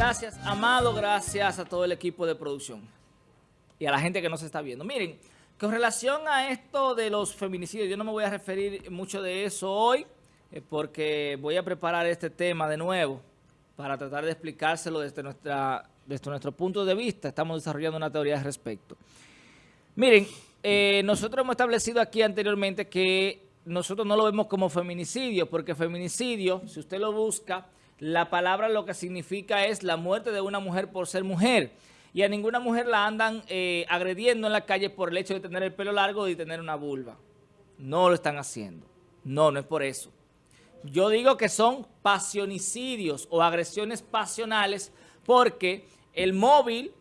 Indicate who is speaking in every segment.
Speaker 1: Gracias, Amado, gracias a todo el equipo de producción y a la gente que nos está viendo. Miren, con relación a esto de los feminicidios, yo no me voy a referir mucho de eso hoy, eh, porque voy a preparar este tema de nuevo para tratar de explicárselo desde, nuestra, desde nuestro punto de vista. Estamos desarrollando una teoría al respecto. Miren, eh, nosotros hemos establecido aquí anteriormente que nosotros no lo vemos como feminicidio, porque feminicidio, si usted lo busca, la palabra lo que significa es la muerte de una mujer por ser mujer. Y a ninguna mujer la andan eh, agrediendo en la calle por el hecho de tener el pelo largo y tener una vulva. No lo están haciendo. No, no es por eso. Yo digo que son pasionicidios o agresiones pasionales porque el móvil,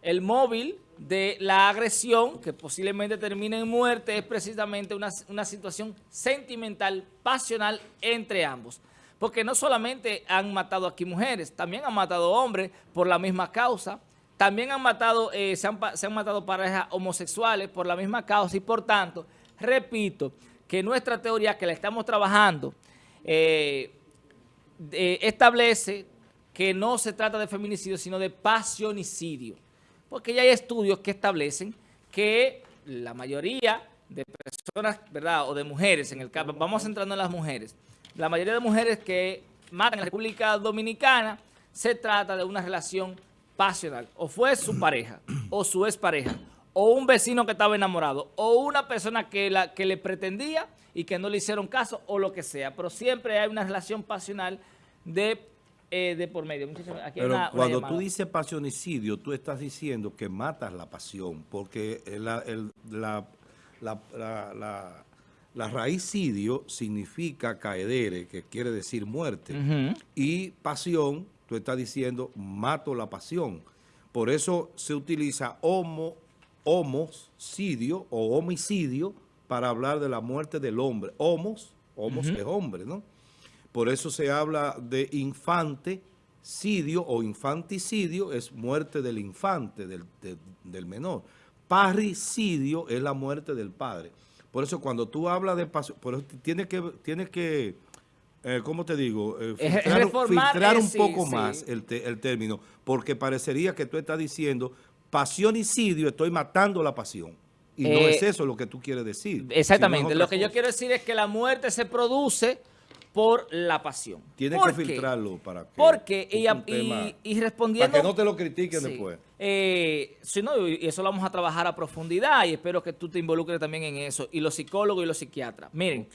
Speaker 1: el móvil de la agresión, que posiblemente termine en muerte, es precisamente una, una situación sentimental, pasional entre ambos. Porque no solamente han matado aquí mujeres, también han matado hombres por la misma causa, también han matado, eh, se, han, matado parejas homosexuales por la misma causa y por tanto, repito, que nuestra teoría que la estamos trabajando eh, establece que no se trata de feminicidio, sino de pasionicidio. Porque ya hay estudios que establecen que la mayoría de personas, ¿verdad? O de mujeres, en el caso, vamos centrando en las mujeres, la mayoría de mujeres que matan en la República Dominicana se trata de una relación pasional. O fue su pareja, o su expareja, o un vecino que estaba enamorado, o una persona que, la, que le pretendía y que no le hicieron caso, o lo que sea. Pero siempre hay una relación pasional de, eh, de por medio.
Speaker 2: Pero cuando tú dices pasionicidio, tú estás diciendo que matas la pasión, porque la, la la raíz sidio significa caedere, que quiere decir muerte. Y pasión, tú estás diciendo, mato la pasión. Por eso se utiliza homo, homocidio o homicidio para hablar de la muerte del hombre. Homos, homos es hombre, ¿no? Por eso se habla de infanticidio o infanticidio, es muerte del infante, del, del menor. Parricidio es la muerte del padre. Por eso cuando tú hablas de pasión, tienes que, tienes que eh, ¿cómo te digo? Eh, filtrar, un poco más el, el, término, porque parecería que tú estás diciendo pasionicidio, estoy matando la pasión. Y no es eso lo que tú quieres decir.
Speaker 1: Exactamente. lo que yo quiero decir es que la muerte se produce por la pasión.
Speaker 2: Tienes que filtrarlo para que...
Speaker 1: Porque, y, y, respondiendo...
Speaker 2: Para que no te lo critiquen después.
Speaker 1: Eh, si no, y eso lo vamos a trabajar a profundidad y espero que tú te involucres también en eso, y los psicólogos y los psiquiatras. Miren,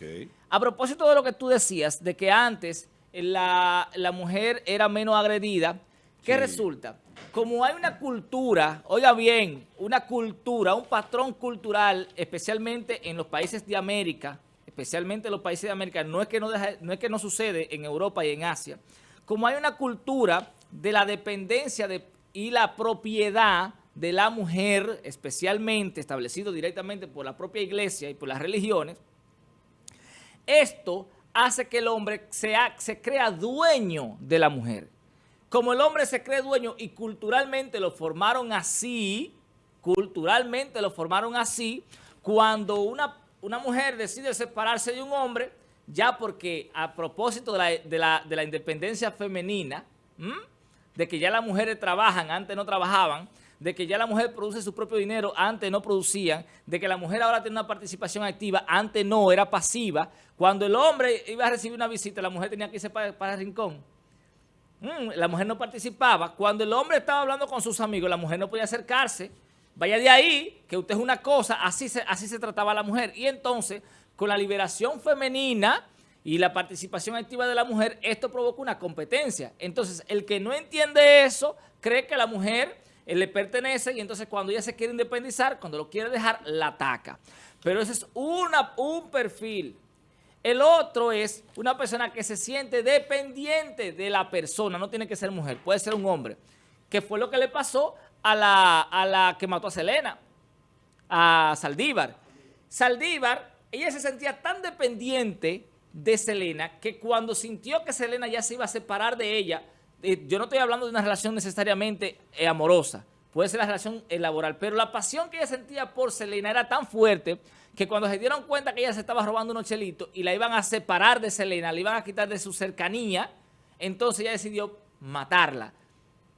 Speaker 1: a propósito de lo que tú decías, de que antes la, mujer era menos agredida, ¿qué resulta? Como hay una cultura, oiga bien, una cultura, un patrón cultural, especialmente en los países de América, especialmente en los países de América, no es que no, no, es que no sucede en Europa y en Asia, como hay una cultura de la dependencia de, y la propiedad de la mujer, especialmente establecido directamente por la propia iglesia y por las religiones, esto hace que el hombre se crea dueño de la mujer. Como el hombre se cree dueño y culturalmente lo formaron así, culturalmente lo formaron así, cuando una una mujer decide separarse de un hombre ya porque a propósito de la, independencia femenina, de que ya las mujeres trabajan, antes no trabajaban, de que ya la mujer produce su propio dinero, antes no producían, de que la mujer ahora tiene una participación activa, antes no, era pasiva. Cuando el hombre iba a recibir una visita, la mujer tenía que irse para, el rincón. la mujer no participaba. Cuando el hombre estaba hablando con sus amigos, la mujer no podía acercarse Vaya de ahí, que usted es una cosa, así se, así se trataba la mujer. Y entonces, con la liberación femenina y la participación activa de la mujer, esto provoca una competencia. Entonces, el que no entiende eso, cree que la mujer eh, le pertenece y entonces cuando ella se quiere independizar, cuando lo quiere dejar, la ataca. Pero ese es un perfil. El otro es una persona que se siente dependiente de la persona, no tiene que ser mujer, puede ser un hombre, que fue lo que le pasó a la, a la que mató a Selena, a Saldívar. Saldívar, ella se sentía tan dependiente de Selena que cuando sintió que Selena ya se iba a separar de ella, eh, yo no estoy hablando de una relación necesariamente eh, amorosa, puede ser la relación eh, laboral, pero la pasión que ella sentía por Selena era tan fuerte que cuando se dieron cuenta que ella se estaba robando unos chelitos y la iban a separar de Selena, la iban a quitar de su cercanía, entonces ella decidió matarla.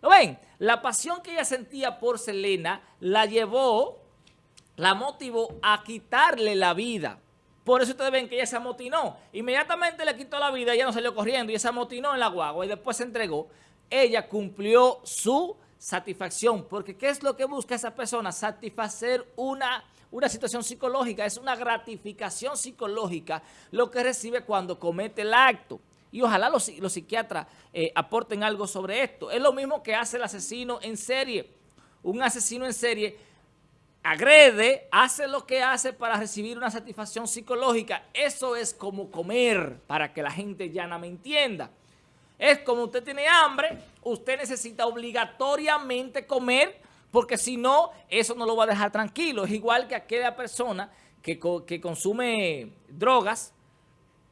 Speaker 1: ¿Lo ven? La pasión que ella sentía por Selena la llevó, la motivó a quitarle la vida. Por eso ustedes ven que ella se amotinó. Inmediatamente le quitó la vida, ella no salió corriendo ella se amotinó en la guagua y después se entregó. Ella cumplió su satisfacción, porque ¿qué es lo que busca esa persona? Satisfacer una, una situación psicológica, es una gratificación psicológica lo que recibe cuando comete el acto. Y ojalá los, psiquiatras eh, aporten algo sobre esto. Es lo mismo que hace el asesino en serie. Un asesino en serie agrede, hace lo que hace para recibir una satisfacción psicológica. Eso es como comer, para que la gente no me entienda. Es como usted tiene hambre, usted necesita obligatoriamente comer, porque si no, eso no lo va a dejar tranquilo. Es igual que aquella persona que, que consume drogas,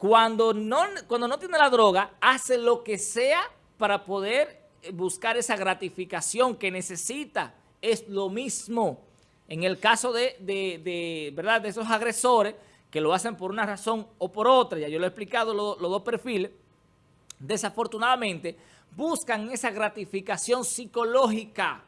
Speaker 1: cuando no, cuando no tiene la droga, hace lo que sea para poder buscar esa gratificación que necesita. Es lo mismo. En el caso de, de, ¿verdad? de esos agresores que lo hacen por una razón o por otra, ya yo lo he explicado los dos perfiles, desafortunadamente buscan esa gratificación psicológica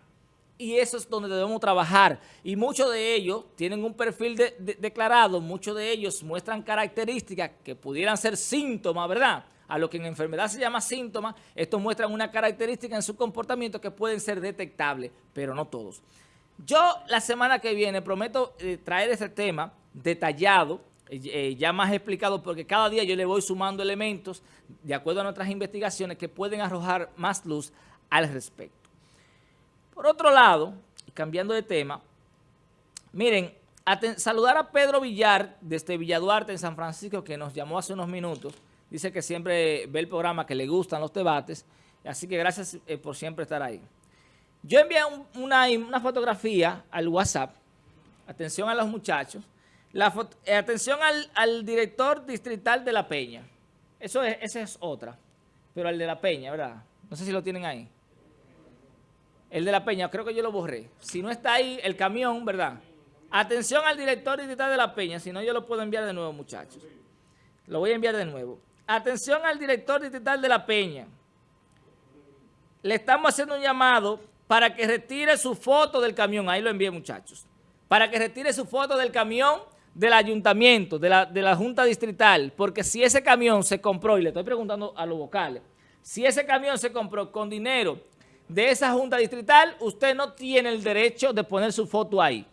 Speaker 1: y eso es donde debemos trabajar. Y muchos de ellos tienen un perfil declarado, muchos de ellos muestran características que pudieran ser síntomas, ¿verdad? A lo que en enfermedad se llama síntomas, estos muestran una característica en su comportamiento que pueden ser detectables, pero no todos. Yo la semana que viene prometo eh, traer ese tema detallado, eh, ya más explicado, porque cada día yo le voy sumando elementos de acuerdo a nuestras investigaciones que pueden arrojar más luz al respecto. Por otro lado, cambiando de tema, miren, saludar a Pedro Villar desde Villaduarte en San Francisco que nos llamó hace unos minutos. Dice que siempre ve el programa, que le gustan los debates. Así que gracias eh, por siempre estar ahí. Yo envié una, fotografía al WhatsApp. Atención a los muchachos. La eh, atención al, director distrital de La Peña. Eso es, esa es otra. Pero al de La Peña, ¿verdad? No sé si lo tienen ahí. El de La Peña, creo que yo lo borré. Si no está ahí, el camión, ¿verdad? Atención al director digital de La Peña, si no yo lo puedo enviar de nuevo, muchachos. Lo voy a enviar de nuevo. Atención al director digital de La Peña. Le estamos haciendo un llamado para que retire su foto del camión. Ahí lo envié, muchachos. Para que retire su foto del camión del ayuntamiento, de la, de la Junta Distrital. Porque si ese camión se compró, y le estoy preguntando a los vocales, si ese camión se compró con dinero de esa junta distrital, usted no tiene el derecho de poner su foto ahí.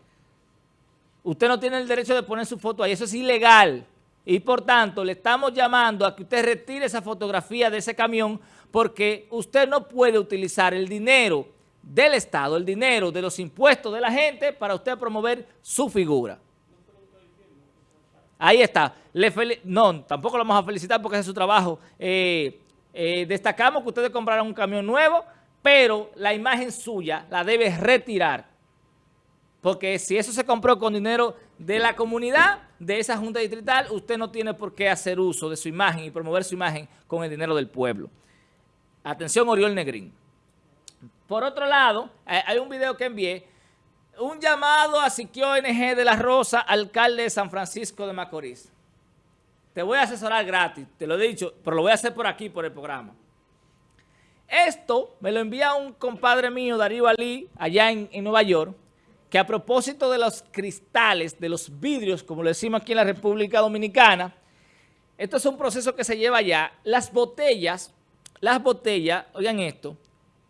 Speaker 1: Usted no tiene el derecho de poner su foto ahí, eso es ilegal. Y por tanto, le estamos llamando a que usted retire esa fotografía de ese camión porque usted no puede utilizar el dinero del Estado, el dinero de los impuestos de la gente para usted promover su figura. Ahí está. no, tampoco lo vamos a felicitar porque es su trabajo. Eh, eh, destacamos que ustedes compraron un camión nuevo, pero la imagen suya la debe retirar. Porque si eso se compró con dinero de la comunidad, de esa junta distrital, usted no tiene por qué hacer uso de su imagen y promover su imagen con el dinero del pueblo. Atención, Oriol Negrín. Por otro lado, eh, hay un video que envié, un llamado a Siquio NG de la Rosa, alcalde de San Francisco de Macorís. Te voy a asesorar gratis, te lo he dicho, pero lo voy a hacer por aquí, por el programa. Esto me lo envía un compadre mío, Darío Ali, allá en, Nueva York, que a propósito de los cristales, de los vidrios, como le decimos aquí en la República Dominicana, esto es un proceso que se lleva allá. Las botellas, las botellas, oigan esto,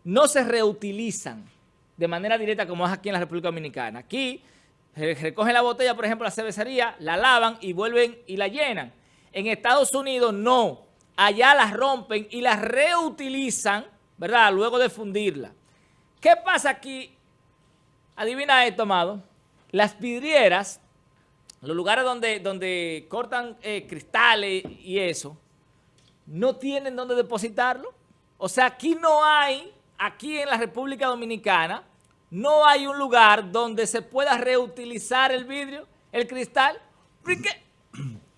Speaker 1: no se reutilizan de manera directa como es aquí en la República Dominicana. Aquí recogen la botella, por ejemplo, la cervecería, la lavan y vuelven y la llenan. En Estados Unidos no. Allá las rompen y las reutilizan ¿verdad? Luego de fundirla. ¿Qué pasa aquí? Adivina esto, amado. Las vidrieras, los lugares donde, donde cortan eh, cristales y eso, no tienen dónde depositarlo. O sea, aquí no hay, aquí en la República Dominicana, no hay un lugar donde se pueda reutilizar el vidrio, el cristal. ¿Por qué?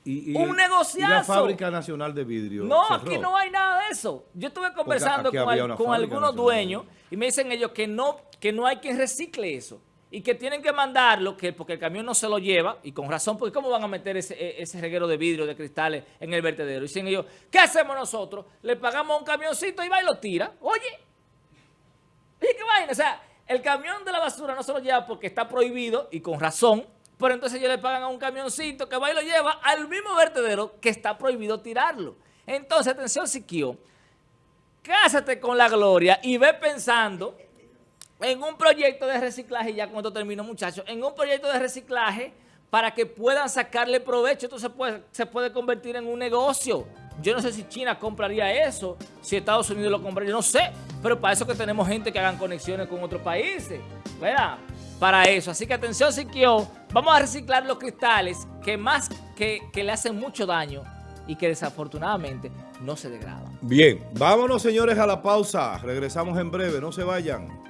Speaker 1: Un negociazo. Y
Speaker 2: la Fábrica Nacional de Vidrio
Speaker 1: No, aquí no hay nada de eso. Yo estuve conversando con, algunos dueños y me dicen ellos que no, que no hay quien recicle eso y que tienen que mandarlo que, porque el camión no se lo lleva y con razón, porque ¿cómo van a meter ese, e, ese reguero de vidrio, de cristales en el vertedero? Y dicen ellos, ¿qué hacemos nosotros? Le pagamos un camioncito y va y lo tira. Oye, Oye, qué vaina, o sea, el camión de la basura no se lo lleva porque está prohibido y con razón, pero entonces ellos le pagan a un camioncito que va y lo lleva al mismo vertedero que está prohibido tirarlo. Entonces, atención, Siquio, cásate con la gloria y ve pensando en un proyecto de reciclaje, ya esto termino muchachos, en un proyecto de reciclaje para que puedan sacarle provecho. Esto se puede, se puede convertir en un negocio. Yo no sé si China compraría eso, si Estados Unidos lo compraría, no sé. Pero para eso que tenemos gente que hagan conexiones con otros países, ¿verdad? Para eso. Así que atención, Siquio, vamos a reciclar los cristales que más que, que le hacen mucho daño y que desafortunadamente no se degradan.
Speaker 2: Bien, vámonos señores a la pausa. Regresamos en breve, no se vayan.